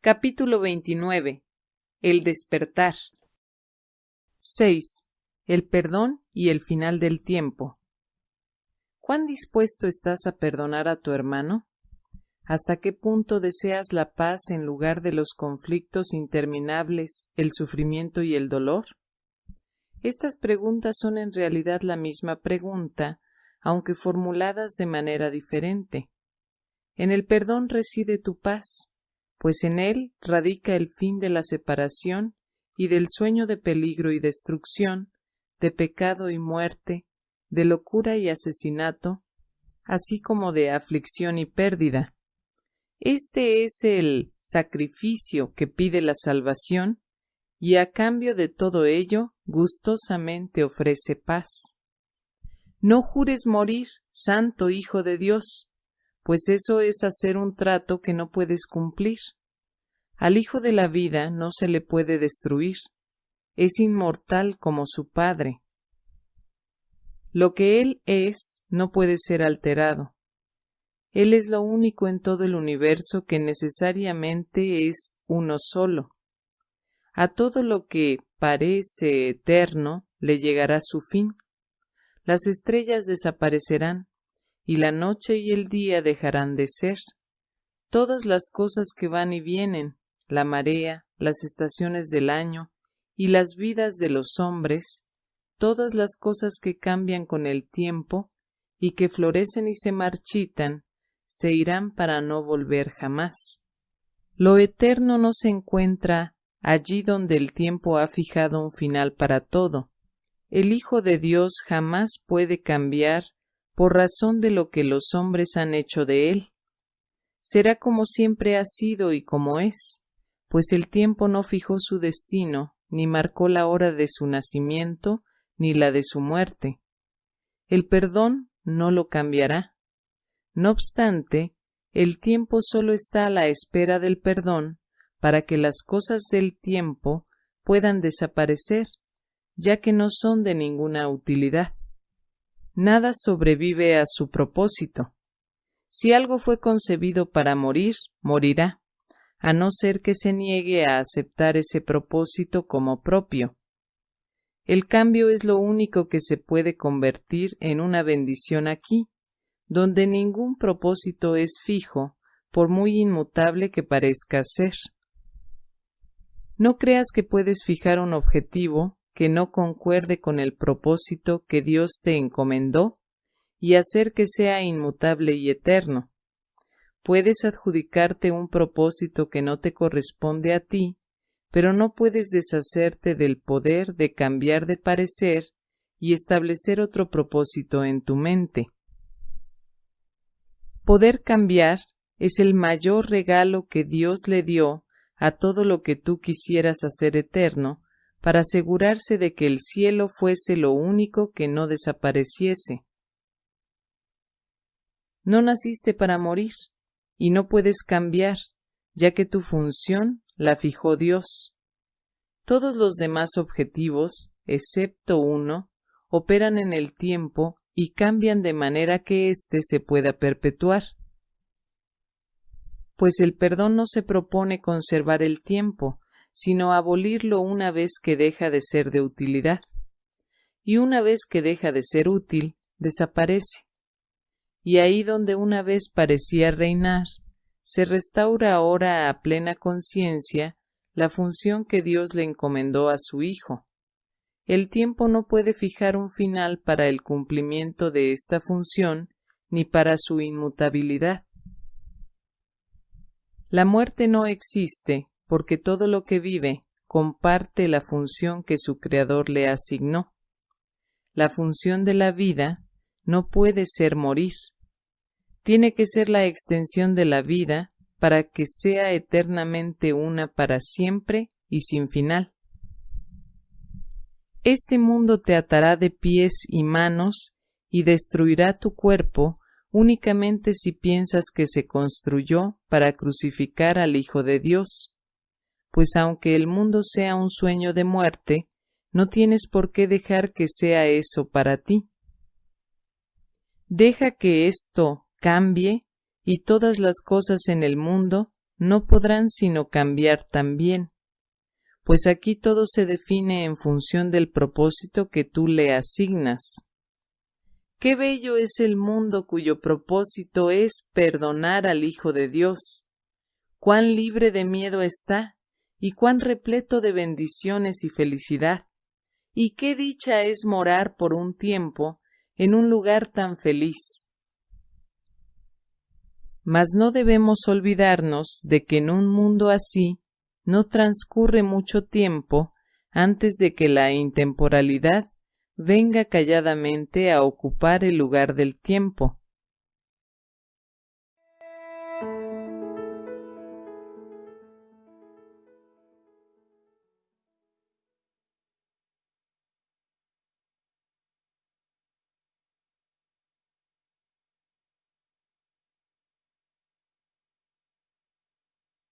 Capítulo 29. El despertar. 6. El perdón y el final del tiempo. ¿Cuán dispuesto estás a perdonar a tu hermano? ¿Hasta qué punto deseas la paz en lugar de los conflictos interminables, el sufrimiento y el dolor? Estas preguntas son en realidad la misma pregunta, aunque formuladas de manera diferente. En el perdón reside tu paz, pues en él radica el fin de la separación y del sueño de peligro y destrucción, de pecado y muerte, de locura y asesinato, así como de aflicción y pérdida. Este es el sacrificio que pide la salvación y a cambio de todo ello gustosamente ofrece paz. No jures morir, santo Hijo de Dios, pues eso es hacer un trato que no puedes cumplir. Al Hijo de la vida no se le puede destruir, es inmortal como su Padre. Lo que Él es no puede ser alterado. Él es lo único en todo el universo que necesariamente es uno solo. A todo lo que parece eterno le llegará su fin. Las estrellas desaparecerán, y la noche y el día dejarán de ser. Todas las cosas que van y vienen, la marea, las estaciones del año y las vidas de los hombres, todas las cosas que cambian con el tiempo y que florecen y se marchitan, se irán para no volver jamás. Lo eterno no se encuentra allí donde el tiempo ha fijado un final para todo. El Hijo de Dios jamás puede cambiar por razón de lo que los hombres han hecho de él. Será como siempre ha sido y como es, pues el tiempo no fijó su destino, ni marcó la hora de su nacimiento, ni la de su muerte. El perdón no lo cambiará. No obstante, el tiempo solo está a la espera del perdón para que las cosas del tiempo puedan desaparecer, ya que no son de ninguna utilidad. Nada sobrevive a su propósito. Si algo fue concebido para morir, morirá, a no ser que se niegue a aceptar ese propósito como propio. El cambio es lo único que se puede convertir en una bendición aquí, donde ningún propósito es fijo, por muy inmutable que parezca ser. No creas que puedes fijar un objetivo que no concuerde con el propósito que Dios te encomendó y hacer que sea inmutable y eterno. Puedes adjudicarte un propósito que no te corresponde a ti, pero no puedes deshacerte del poder de cambiar de parecer y establecer otro propósito en tu mente. Poder cambiar es el mayor regalo que Dios le dio a todo lo que tú quisieras hacer eterno, para asegurarse de que el cielo fuese lo único que no desapareciese. No naciste para morir, y no puedes cambiar, ya que tu función la fijó Dios. Todos los demás objetivos, excepto uno, operan en el tiempo y cambian de manera que éste se pueda perpetuar. Pues el perdón no se propone conservar el tiempo, sino abolirlo una vez que deja de ser de utilidad. Y una vez que deja de ser útil, desaparece. Y ahí donde una vez parecía reinar, se restaura ahora a plena conciencia la función que Dios le encomendó a su Hijo, el tiempo no puede fijar un final para el cumplimiento de esta función ni para su inmutabilidad. La muerte no existe porque todo lo que vive comparte la función que su Creador le asignó. La función de la vida no puede ser morir. Tiene que ser la extensión de la vida para que sea eternamente una para siempre y sin final. Este mundo te atará de pies y manos y destruirá tu cuerpo únicamente si piensas que se construyó para crucificar al Hijo de Dios. Pues aunque el mundo sea un sueño de muerte, no tienes por qué dejar que sea eso para ti. Deja que esto cambie y todas las cosas en el mundo no podrán sino cambiar también, pues aquí todo se define en función del propósito que tú le asignas. Qué bello es el mundo cuyo propósito es perdonar al Hijo de Dios. Cuán libre de miedo está y cuán repleto de bendiciones y felicidad. Y qué dicha es morar por un tiempo en un lugar tan feliz. Mas no debemos olvidarnos de que en un mundo así no transcurre mucho tiempo antes de que la intemporalidad venga calladamente a ocupar el lugar del tiempo,